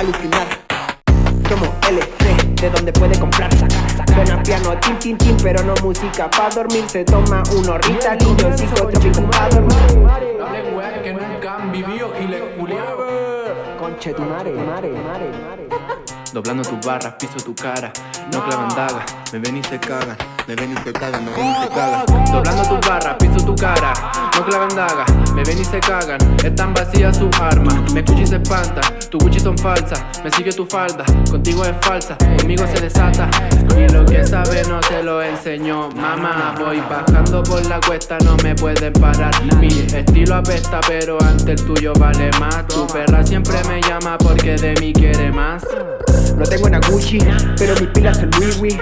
alucinar. Somos LC, de donde puede comprar, sacar, sacar Suena piano, tin, tin, tin, pero no música. Pa' dormir se toma uno Ritalin, yo psicotrópico pa' dormir. Hablen weas que nunca han vivido giles culiados Conche tu mare, mare, mare, mare Doblando tus barras, piso tu cara. No clavan dagas, me ven y se cagan. Me ven y se cagan, me ven y se cagan. Doblando tus barras, piso tu cara. No clavan dagas, me ven y se cagan. Están vacías sus armas. Me escucha y se espanta Tus Gucci son falsas. Me sigue tu falda Contigo es falsa Conmigo se desata. Y lo que sabe no te lo enseñó. Mamá, voy bajando por la cuesta No me pueden parar. Mi estilo apesta pero ante el tuyo vale más. Tu perra siempre me llama porque de mí quiere más. No tengo una Gucci, pero mis pilas son Louis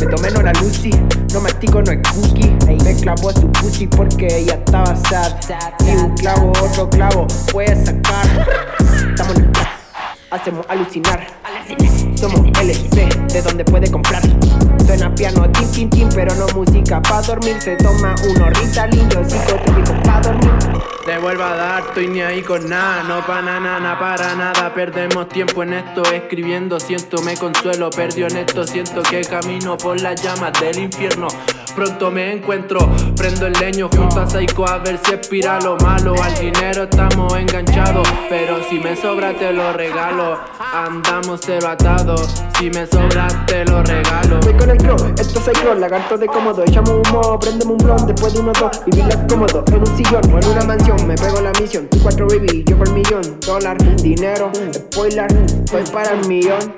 Me tomé no la Lucy, no mastico, no es cookie. Me clavó a su pussy porque ella estaba sad. Y un clavo, otro clavo, puedes sacar hacemos alucinar. Somos LC, de donde puede comprar. Suena piano, tin, tin, tin, pero no música. Pa' dormir se toma uno Ritalin, yo psicotrópico pa' dormir te vuelvo a dar, estoy ni ahí con nada No para nada, para nada. Perdemos tiempo en esto escribiendo Siento me consuelo, perdió en esto Siento que camino por las llamas del infierno. Pronto me encuentro, prendo el leño junto a Psycho a ver si expira lo malo. Al dinero estamos enganchados, pero si me sobra te lo regalo. Andamos cero si me sobra te lo regalo. Voy con el crow, esto es Psycho, lagarto de cómodo. Echamos humo, prendemos un blon, después de uno dos Vivir cómodo, en un sillón o en una mansión Me pego la misión, tú cuatro baby, yo por millón Dólar, dinero, spoiler, voy para el millón.